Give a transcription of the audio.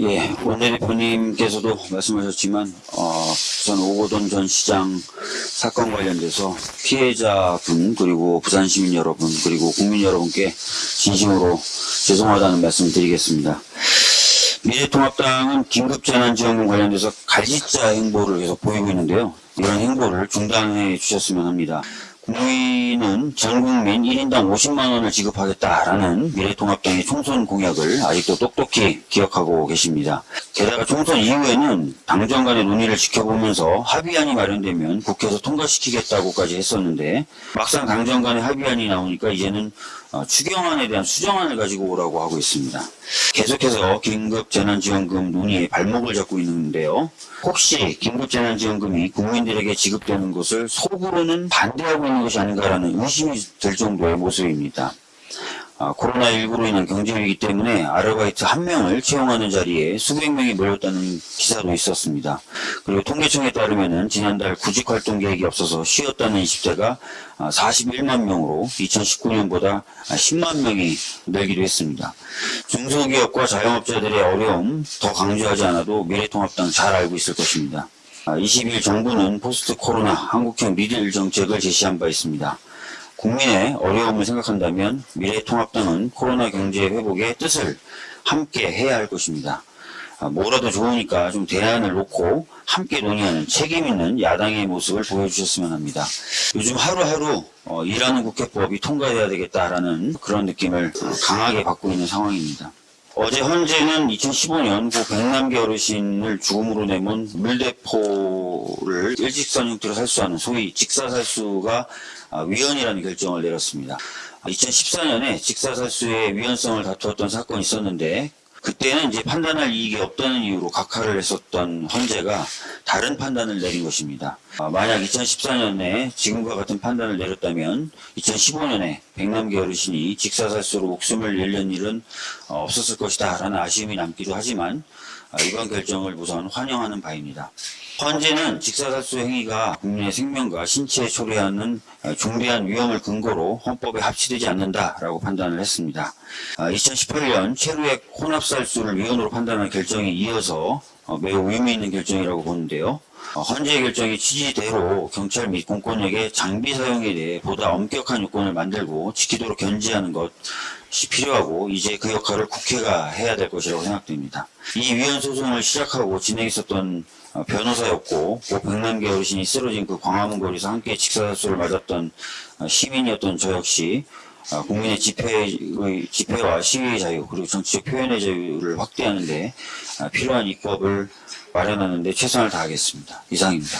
예, 원내대표님께서도 말씀하셨지만, 어, 우선 오고돈 전 시장 사건 관련돼서 피해자분, 그리고 부산 시민 여러분, 그리고 국민 여러분께 진심으로 죄송하다는 말씀을 드리겠습니다. 미래통합당은 긴급재난지원금 관련돼서 갈짓자 행보를 계속 보이고 있는데요. 이런 행보를 중단해 주셨으면 합니다. 국민은 전 국민 1인당 50만 원을 지급하겠다라는 미래통합당의 총선 공약을 아직도 똑똑히 기억하고 계십니다. 게다가 총선 이후에는 당정 간의 논의를 지켜보면서 합의안이 마련되면 국회에서 통과시키겠다고까지 했었는데 막상 당정 간의 합의안이 나오니까 이제는 어, 추경안에 대한 수정안을 가지고 오라고 하고 있습니다. 계속해서 긴급재난지원금 논의에 발목을 잡고 있는데요. 혹시 긴급재난지원금이 국민들에게 지급되는 것을 속으로는 반대하고 있는 것이 아닌가라는 의심이 들 정도의 모습입니다. 아, 코로나19로 인한 경제위기 때문에 아르바이트 한 명을 채용하는 자리에 수백 명이 몰렸다는 기사도 있었습니다. 그리고 통계청에 따르면 지난달 구직활동 계획이 없어서 쉬었다는 20대가 41만 명으로 2019년보다 10만 명이 늘기도 했습니다. 중소기업과 자영업자들의 어려움 더 강조하지 않아도 미래통합당 잘 알고 있을 것입니다. 20일 정부는 포스트 코로나 한국형 미들 정책을 제시한 바 있습니다. 국민의 어려움을 생각한다면 미래통합당은 코로나 경제 회복의 뜻을 함께 해야 할 것입니다. 아, 뭐라도 좋으니까 좀 대안을 놓고 함께 논의하는 책임 있는 야당의 모습을 보여주셨으면 합니다. 요즘 하루하루 어, 일하는 국회법이 통과돼야 되겠다라는 그런 느낌을 강하게 받고 있는 상황입니다. 어제 현재는 2015년 고 백남기 어르신을 죽음으로 내몬 물대포를 일직선 형태로 살수하는 소위 직사살수가 아, 위헌이라는 결정을 내렸습니다. 2014년에 직사살수의 위헌성을 다투었던 사건이 있었는데 그때는 이제 판단할 이익이 없다는 이유로 각하를 했었던 헌재가 다른 판단을 내린 것입니다. 아, 만약 2014년에 지금과 같은 판단을 내렸다면 2015년에 백남기 어르신이 직사살수로 목숨을 잃는 일은 어, 없었을 것이다 라는 아쉬움이 남기도 하지만 아, 이번 결정을 우선 환영하는 바입니다. 헌재는 직사살수 행위가 국민의 생명과 신체에 초래하는 어, 중대한 위험을 근거로 헌법에 합치되지 않는다라고 판단을 했습니다. 2018년 최루액 혼합살수를 위헌으로 판단한 결정에 이어서 어, 매우 의미 있는 결정이라고 보는데요. 어, 헌재의 결정이 취지대로 경찰 및 공권력의 장비 사용에 대해 보다 엄격한 요건을 만들고 지키도록 견지하는 것이 필요하고 이제 그 역할을 국회가 해야 될 것이라고 생각됩니다. 이 위헌 소송을 시작하고 진행했었던 어, 변호사였고 고 백남기 어르신이 쓰러진 그 광화문 거리에서 함께 직사살수를 맞았던 시민이었던 저 역시 국민의 집회의, 집회와 시위의 자유 그리고 정치적 표현의 자유를 확대하는 데 필요한 입법을 마련하는데 최선을 다하겠습니다. 이상입니다.